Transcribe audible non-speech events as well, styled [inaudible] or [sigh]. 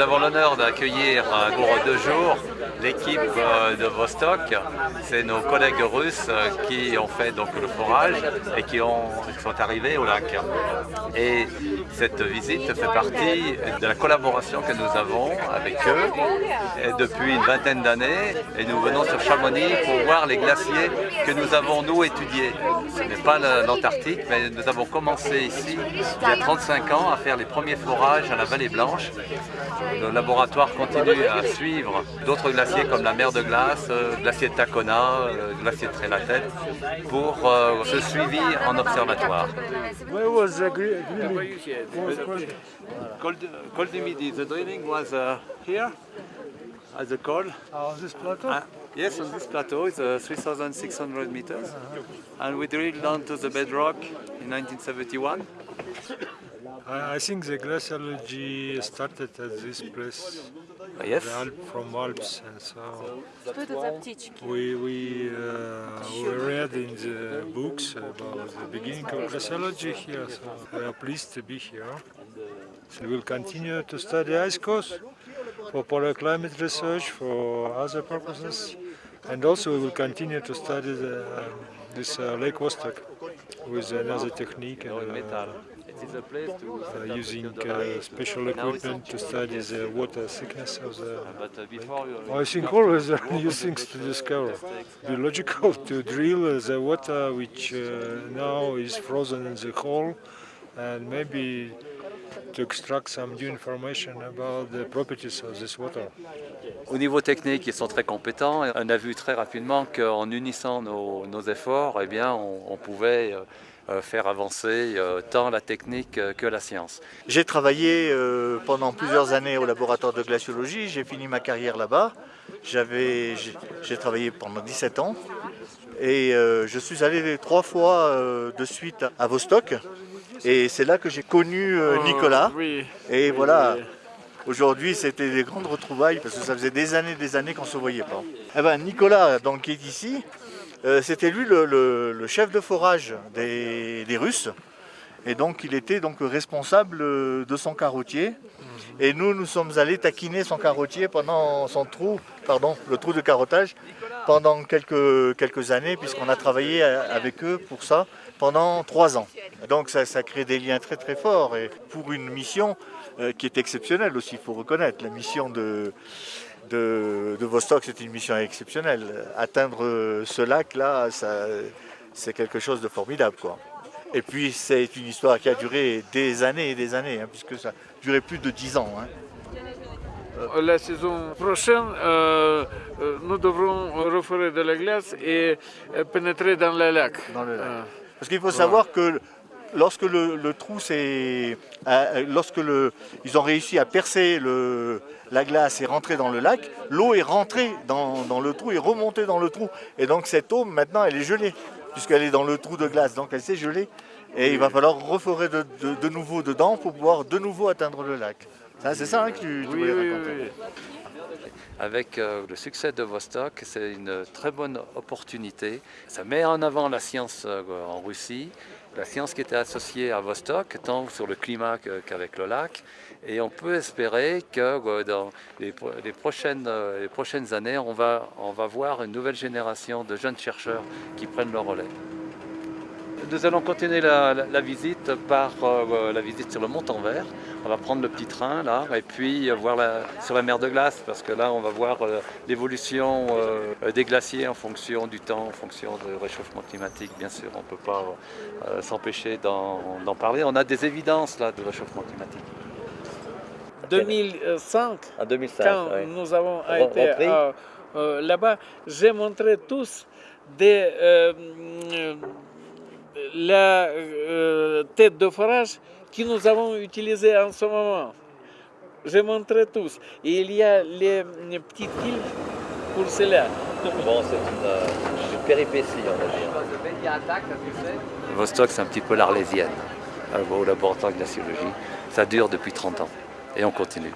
avons l'honneur d'accueillir pour deux jours l'équipe euh, de Vostok. C'est nos collègues russes euh, qui ont fait le forage et qui, ont, sont arrivés au lac. Cette visite fait partie de la collaboration que nous avons avec eux depuis une vingtaine d'années. Et nous venons sur Chamonix pour voir les glaciers que nous avons nous étudiés. Ce n'est pas l'Antarctique, mais nous avons commencé ici il y a 35 ans à faire les premiers forages à la Vallée Blanche. Le laboratoire continue à suivre d'autres glaciers comme la mer de glace, le euh, glacier de Tacona, le euh, glacier de Trélatette, pour euh, ce suivi en observatoire. Drilling? Col du Midi, the drilling was uh, here at the col. On this plateau? Uh, yes, on this plateau, it's uh, 3,600 meters. And we drilled down to the bedrock in 1971. I, I think the glaciology started at this place yes? from Alps, and so we we, uh, we read in the books about the beginning of glaciology here, so we are pleased to be here. We will continue to study ice cores for polar climate research, for other purposes, and also we will continue to study the, uh, this uh, Lake Vostok with another technique and, uh, uh, uh, using uh, special equipment to study the water thickness of the. But uh, before you... I think always there are new things to discover. Be logical [laughs] to drill the water which uh, now is frozen in the hole, and maybe to extract some new information about the properties of this water. Au niveau technique, ils sont très compétents. On a vu très rapidement qu'en unissant nos, nos efforts, eh bien, on, on pouvait euh, faire avancer euh, tant la technique euh, que la science. J'ai travaillé euh, pendant plusieurs années au laboratoire de glaciologie, j'ai fini ma carrière là-bas. J'avais, j'ai- travaillé pendant 17 ans et euh, je suis allé trois fois euh, de suite à Vostok et c'est là que j'ai connu euh, Nicolas. Et voilà, aujourd'hui c'était des grandes retrouvailles parce que ça faisait des années des années qu'on ne se voyait pas. Eh ben, Nicolas, donc, qui est ici, euh, c'était lui le, chef de forage des, des Russes. Et donc il était donc responsable euh, de son carottier. Et nous, nous sommes allés taquiner son carottier pendant son trou, pardon, le trou de carottage, pendant quelques, quelques années, puisqu'on a travaillé euh, avec eux pour ça pendant trois ans. Donc ça, ça crée des liens très très forts et pour une mission qui est exceptionnelle aussi, il faut reconnaître. La mission de, de, de Vostok, c'est une mission exceptionnelle. Atteindre euh, ce lac-là, c'est quelque chose de formidable. Quoi. Et puis c'est une histoire qui a duré des années et des années, hein, puisque ça a duré plus de dix ans. hein. La saison prochaine, euh, euh, nous devrons reforer de la glace et euh, pénétrer dans le lac. Dans le lac. Euh, Parce qu'il faut savoir que lorsque le, le trou s'est, euh, lorsque le, ils ont réussi à percer le, la glace et rentrer dans le lac, l'eau est rentrée dans, dans le trou et remontée dans le trou. Et donc cette eau maintenant elle est gelée puisqu'elle est dans le trou de glace, donc elle s'est gelée. Et il va falloir reforer de, de- de nouveau dedans pour pouvoir de nouveau atteindre le lac. Ça, C'est ça hein, que tu, tu oui, voulais oui, raconter. oui. Avec euh, le succès de Vostok, c'est une très bonne opportunité. Ça met en avant la science euh, en Russie, la science qui était associée à Vostok, tant sur le climat qu'avec le lac. Et on peut espérer que euh, dans euh, les prochaines années, on va, on va voir une nouvelle génération de jeunes chercheurs qui prennent le relais. Nous allons continuer la, la- la visite par euh, la visite sur le Mont-en-Vert. On va prendre le petit train là et puis euh, voir la- sur la mer de glace parce que là on va voir euh, l'évolution des glaciers en fonction du temps, en fonction du réchauffement climatique. Bien sûr, on ne peut pas s'empêcher d'en parler. On a des évidences là du réchauffement climatique. 2005, En 2005, quand nous avons Re- été là-bas, j'ai montré tous des, la euh, tête de forage que nous avons utilisée en ce moment. J'ai montré tous. Et il y a les, les petites îles pour cela. Bon, c'est une, péripétie, on va dire. Vostok, c'est un petit peu l'Arlésienne euh, au laboratoire de glaciologie. Ça dure depuis 30 ans et on continue.